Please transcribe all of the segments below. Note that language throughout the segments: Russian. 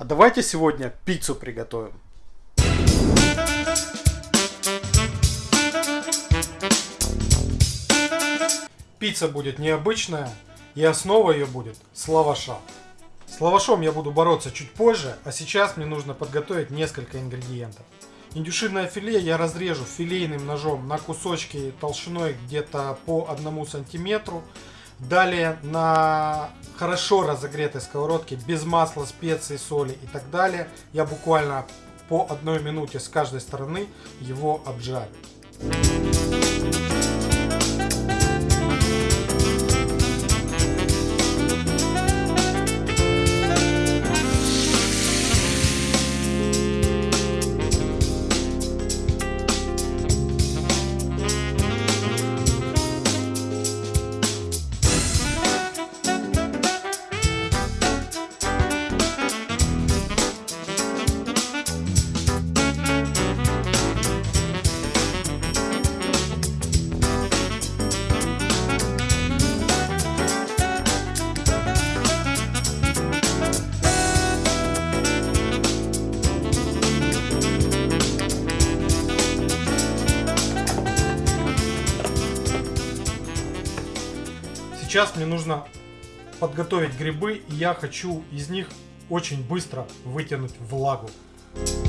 А давайте сегодня пиццу приготовим. Пицца будет необычная, и основа ее будет с лаваша. С лавашом я буду бороться чуть позже, а сейчас мне нужно подготовить несколько ингредиентов. Индюшиное филе я разрежу филейным ножом на кусочки толщиной где-то по одному сантиметру. Далее на хорошо разогретой сковородке, без масла, специй, соли и так далее, я буквально по одной минуте с каждой стороны его обжарю. Сейчас мне нужно подготовить грибы, и я хочу из них очень быстро вытянуть влагу. А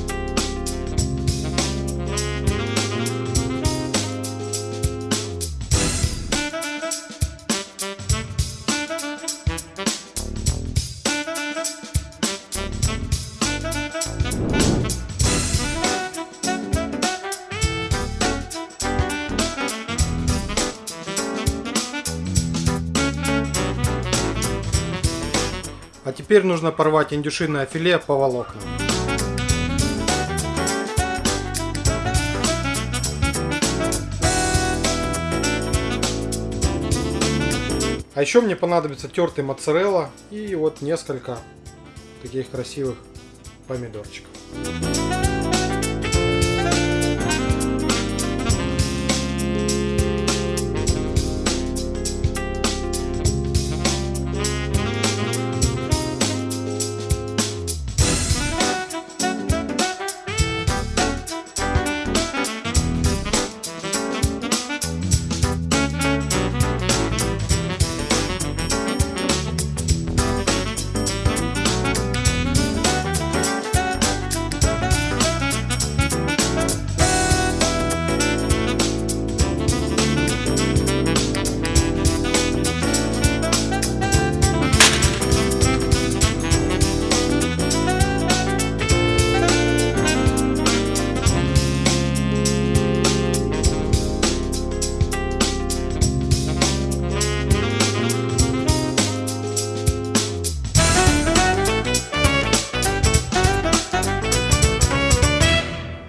теперь нужно порвать индюшиное филе по волокнам. А еще мне понадобится тертый моцарелла и вот несколько таких красивых помидорчиков.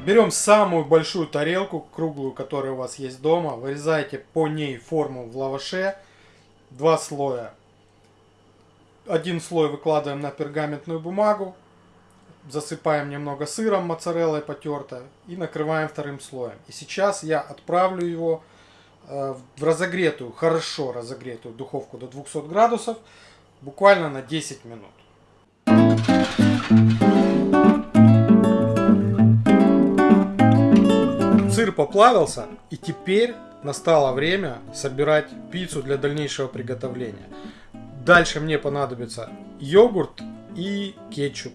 Берем самую большую тарелку, круглую, которая у вас есть дома. Вырезаете по ней форму в лаваше. Два слоя. Один слой выкладываем на пергаментную бумагу. Засыпаем немного сыром, моцареллой потертой. И накрываем вторым слоем. И сейчас я отправлю его э, в разогретую, хорошо разогретую духовку до 200 градусов. Буквально на 10 минут. Сыр поплавился, и теперь настало время собирать пиццу для дальнейшего приготовления. Дальше мне понадобится йогурт и кетчуп.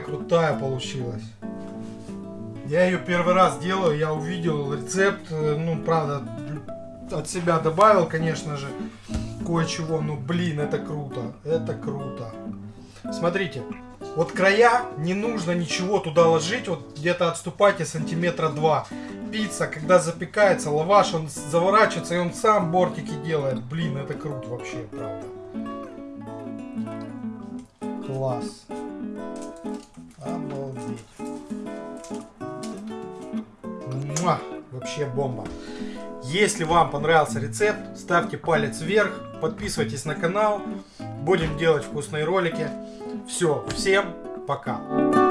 Крутая получилась. Я ее первый раз делаю, я увидел рецепт, э, ну, правда, от себя добавил, конечно же, кое-чего, ну, блин, это круто, это круто. Смотрите, вот края не нужно ничего туда ложить, вот где-то отступайте сантиметра два. Пицца, когда запекается, лаваш, он заворачивается и он сам бортики делает. Блин, это круто вообще, правда. Класс. Обалдеть. Муа! Вообще бомба. Если вам понравился рецепт, ставьте палец вверх, подписывайтесь на канал. Будем делать вкусные ролики. Все, всем пока.